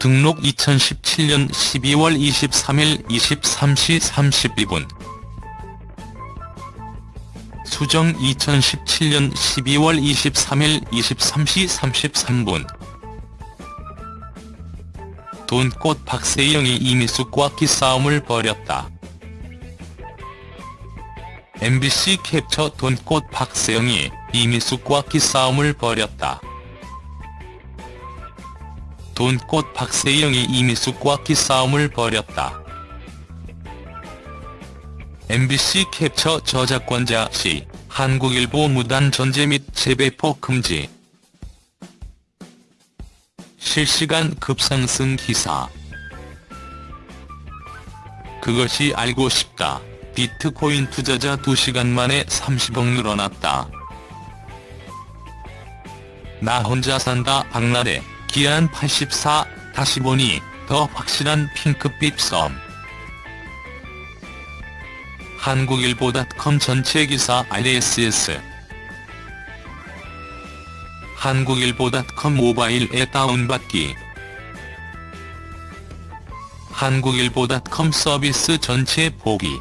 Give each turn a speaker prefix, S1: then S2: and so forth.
S1: 등록 2017년 12월 23일 23시 32분 수정 2017년 12월 23일 23시 33분 돈꽃 박세영이 이미숙과 기싸움을 벌였다. MBC 캡처 돈꽃 박세영이 이미숙과 기싸움을 벌였다. 돈꽃 박세영이 이미숙과 기싸움을 벌였다. MBC 캡처 저작권자 시 한국일보 무단 전제 및 재배포 금지 실시간 급상승 기사 그것이 알고 싶다. 비트코인 투자자 2시간 만에 30억 늘어났다. 나 혼자 산다 박나래 기한 84 다시 보니 더 확실한 핑크빛 썸 한국일보닷컴 전체 기사 RSS 한국일보닷컴 모바일 앱 다운받기. 한국일보닷컴 서비스 전체 보기